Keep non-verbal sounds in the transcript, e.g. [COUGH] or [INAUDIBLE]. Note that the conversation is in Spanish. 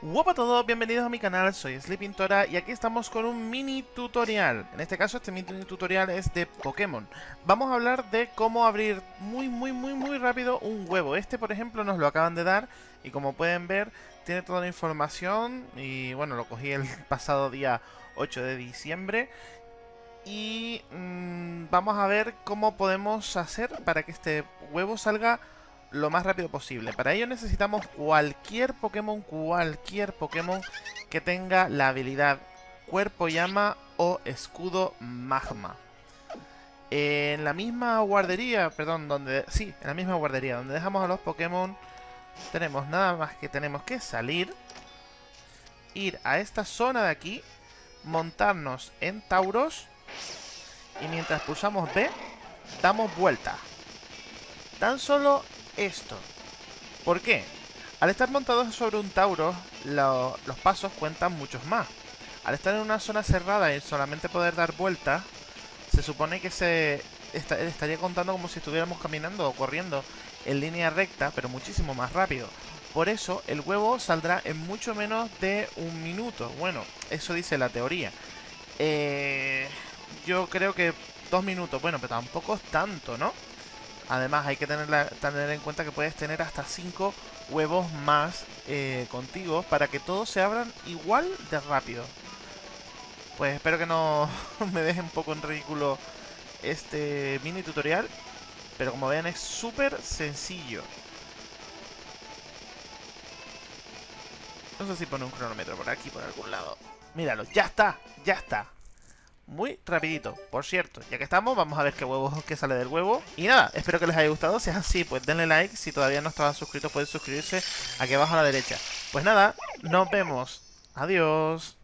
Hola a todos, bienvenidos a mi canal, soy Sleepintora y aquí estamos con un mini tutorial. En este caso este mini tutorial es de Pokémon. Vamos a hablar de cómo abrir muy muy muy muy rápido un huevo. Este por ejemplo nos lo acaban de dar y como pueden ver tiene toda la información y bueno lo cogí el [LAUGHS] pasado día 8 de diciembre. Y mmm, vamos a ver cómo podemos hacer para que este huevo salga lo más rápido posible. Para ello necesitamos cualquier Pokémon, cualquier Pokémon que tenga la habilidad Cuerpo Llama o Escudo Magma. En la misma guardería, perdón, donde... Sí, en la misma guardería, donde dejamos a los Pokémon, tenemos nada más que tenemos que salir, ir a esta zona de aquí, montarnos en Tauros, y mientras pulsamos B, damos vuelta. Tan solo esto. ¿Por qué? Al estar montados sobre un Tauro, lo, los pasos cuentan muchos más. Al estar en una zona cerrada y solamente poder dar vueltas, se supone que se estaría contando como si estuviéramos caminando o corriendo en línea recta, pero muchísimo más rápido. Por eso, el huevo saldrá en mucho menos de un minuto. Bueno, eso dice la teoría. Eh, yo creo que dos minutos, bueno, pero tampoco es tanto, ¿no? Además hay que tener, en cuenta que puedes tener hasta 5 huevos más eh, contigo para que todos se abran igual de rápido. Pues espero que no [LAUGHS] me deje un poco en ridículo este mini tutorial. Pero como ven es súper sencillo. No sé si pone un cronómetro por aquí, por algún lado. Míralo, ya está, ya está muy rapidito. Por cierto, ya que estamos, vamos a ver qué huevo que sale del huevo. Y nada, espero que les haya gustado. Si es así, pues denle like. Si todavía no estaban suscritos, pueden suscribirse aquí abajo a la derecha. Pues nada, nos vemos. Adiós.